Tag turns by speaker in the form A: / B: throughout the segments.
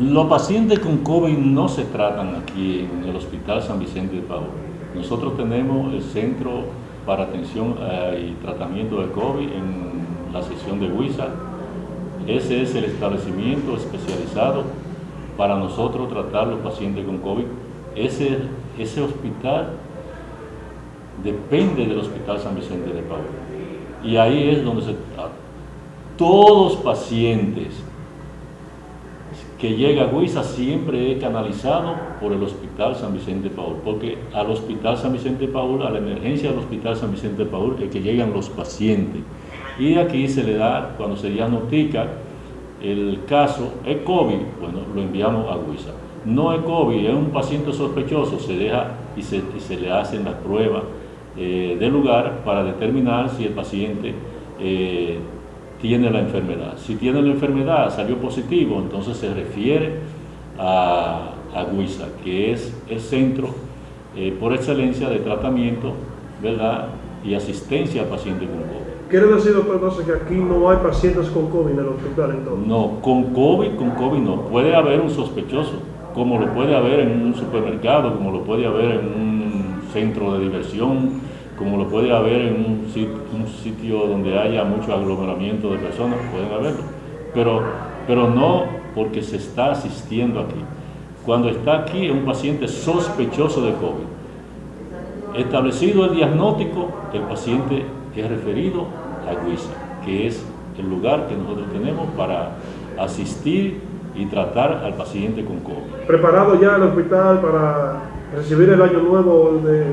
A: Los pacientes con COVID no se tratan aquí en el Hospital San Vicente de Paul. Nosotros tenemos el Centro para Atención eh, y Tratamiento de COVID en la sección de Huiza. Ese es el establecimiento especializado para nosotros tratar los pacientes con COVID. Ese, ese hospital depende del Hospital San Vicente de Paul. Y ahí es donde se, todos los pacientes que llega a Huiza siempre es canalizado por el Hospital San Vicente Paul, porque al Hospital San Vicente Paul, a la emergencia del Hospital San Vicente Paul, es que llegan los pacientes. Y aquí se le da, cuando se diagnostica el caso, es COVID, bueno, lo enviamos a Huiza. No es COVID, es un paciente sospechoso, se deja y se, le hacen las pruebas eh, del lugar para determinar si el paciente eh, tiene la enfermedad. Si tiene la enfermedad, salió positivo, entonces se refiere a, a Guisa, que es el centro eh, por excelencia de tratamiento ¿verdad? y asistencia al paciente con COVID.
B: ¿Quiere decir, doctor, entonces que aquí no hay pacientes con COVID en el hospital entonces?
A: No, con COVID, con COVID no. Puede haber un sospechoso, como lo puede haber en un supermercado, como lo puede haber en un centro de diversión, como lo puede haber en un sitio, donde haya mucho aglomeramiento de personas, pueden haberlo, pero, pero no porque se está asistiendo aquí. Cuando está aquí un paciente sospechoso de COVID, establecido el diagnóstico, el paciente es referido a Guisa, que es el lugar que nosotros tenemos para asistir y tratar al paciente con COVID.
B: ¿Preparado ya el hospital para recibir el año nuevo de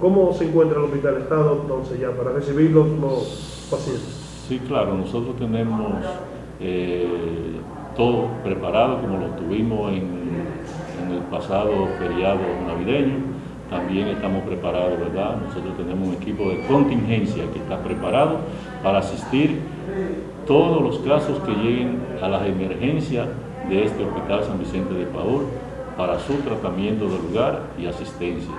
B: ¿Cómo se encuentra el hospital Estado entonces ya para recibir los, pacientes?
A: Sí, claro, nosotros tenemos eh, todo preparado como lo tuvimos en, el pasado feriado navideño. También estamos preparados, ¿verdad? Nosotros tenemos un equipo de contingencia que está preparado para asistir todos los casos que lleguen a las emergencias de este Hospital San Vicente de Paul para su tratamiento de lugar y asistencia.